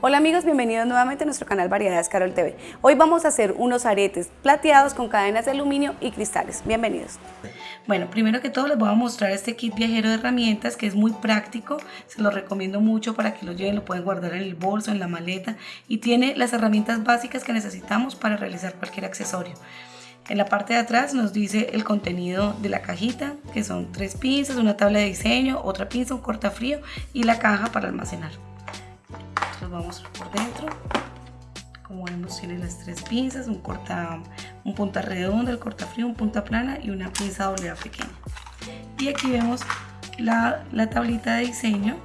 Hola amigos, bienvenidos nuevamente a nuestro canal Variedades Carol TV. Hoy vamos a hacer unos aretes plateados con cadenas de aluminio y cristales. Bienvenidos. Bueno, primero que todo les voy a mostrar este kit viajero de herramientas que es muy práctico. Se lo recomiendo mucho para que lo lleven, lo pueden guardar en el bolso, en la maleta y tiene las herramientas básicas que necesitamos para realizar cualquier accesorio. En la parte de atrás nos dice el contenido de la cajita, que son tres pinzas, una tabla de diseño, otra pinza, un cortafrío y la caja para almacenar. Vamos por dentro. Como vemos tiene las tres pinzas, un, corta, un punta redonda, el cortafrío, un punta plana y una pinza doble pequeña. Y aquí vemos la, la tablita de diseño,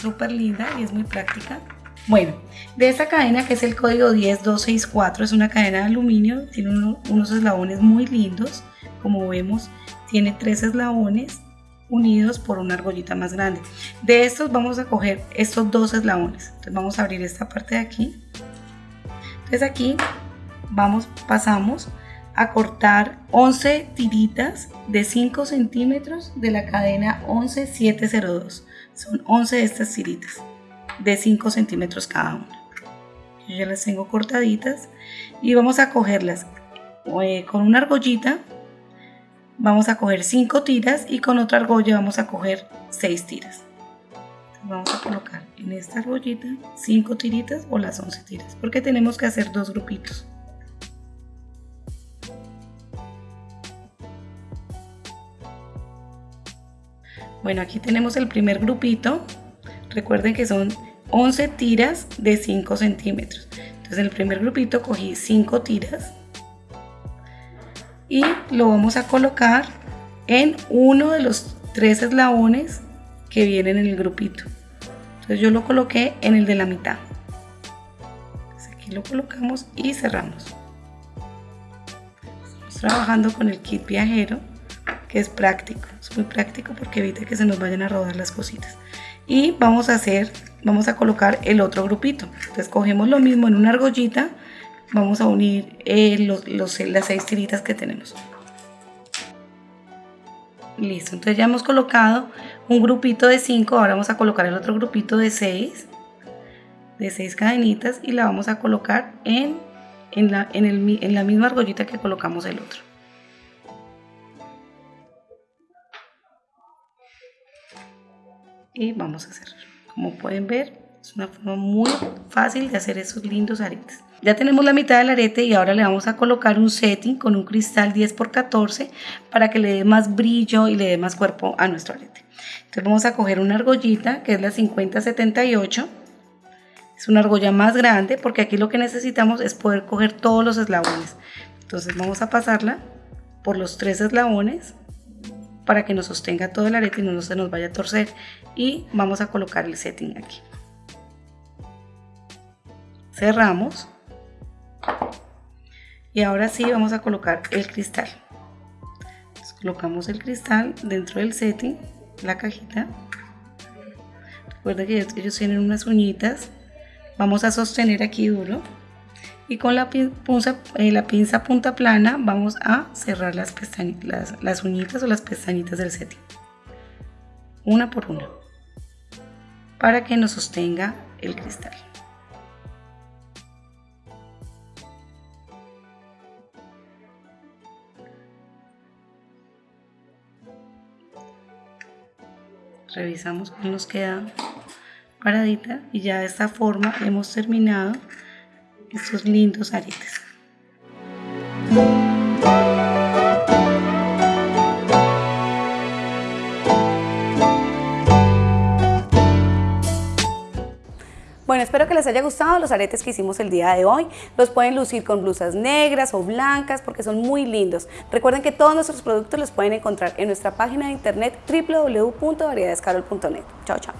súper linda y es muy práctica. Bueno, de esta cadena que es el código 10264, es una cadena de aluminio, tiene unos eslabones muy lindos, como vemos, tiene tres eslabones unidos por una argollita más grande. De estos vamos a coger estos dos eslabones, entonces vamos a abrir esta parte de aquí. Entonces aquí vamos, pasamos a cortar 11 tiritas de 5 centímetros de la cadena 11702. Son 11 de estas tiritas de 5 centímetros cada una. Yo ya las tengo cortaditas y vamos a cogerlas eh, con una argollita. Vamos a coger 5 tiras y con otra argolla vamos a coger 6 tiras. vamos a colocar en esta argollita 5 tiritas o las 11 tiras porque tenemos que hacer dos grupitos. Bueno, aquí tenemos el primer grupito. Recuerden que son 11 tiras de 5 centímetros. Entonces en el primer grupito cogí 5 tiras y lo vamos a colocar en uno de los tres eslabones que vienen en el grupito. Entonces yo lo coloqué en el de la mitad. aquí lo colocamos y cerramos. Estamos trabajando con el kit viajero que es práctico, es muy práctico porque evita que se nos vayan a rodar las cositas. Y vamos a hacer vamos a colocar el otro grupito. Entonces cogemos lo mismo en una argollita, vamos a unir eh, los, las seis tiritas que tenemos. Listo, entonces ya hemos colocado un grupito de 5, ahora vamos a colocar el otro grupito de 6, de 6 cadenitas y la vamos a colocar en, en, la, en, el, en la misma argollita que colocamos el otro. Y vamos a cerrar. Como pueden ver, es una forma muy fácil de hacer esos lindos aretes. Ya tenemos la mitad del arete y ahora le vamos a colocar un setting con un cristal 10x14 para que le dé más brillo y le dé más cuerpo a nuestro arete. Entonces vamos a coger una argollita que es la 5078. Es una argolla más grande porque aquí lo que necesitamos es poder coger todos los eslabones. Entonces vamos a pasarla por los tres eslabones para que nos sostenga todo el arete y no se nos vaya a torcer y vamos a colocar el setting aquí cerramos. Y ahora sí vamos a colocar el cristal. Colocamos el cristal dentro del setting la cajita. Recuerda que ellos tienen unas uñitas vamos a sostener aquí duro. Y con la pinza, eh, la pinza punta plana vamos a cerrar las, pestañitas, las, uñitas o las pestañitas del setting. Una por una. Para que nos sostenga el cristal revisamos cómo nos queda paradita y ya de esta forma hemos terminado estos lindos aretes. Espero que les haya gustado los aretes que hicimos el día de hoy. Los pueden lucir con blusas negras o blancas porque son muy lindos. Recuerden que todos nuestros productos los pueden encontrar en nuestra página de internet www.variedadescarol.net. Chao, chao.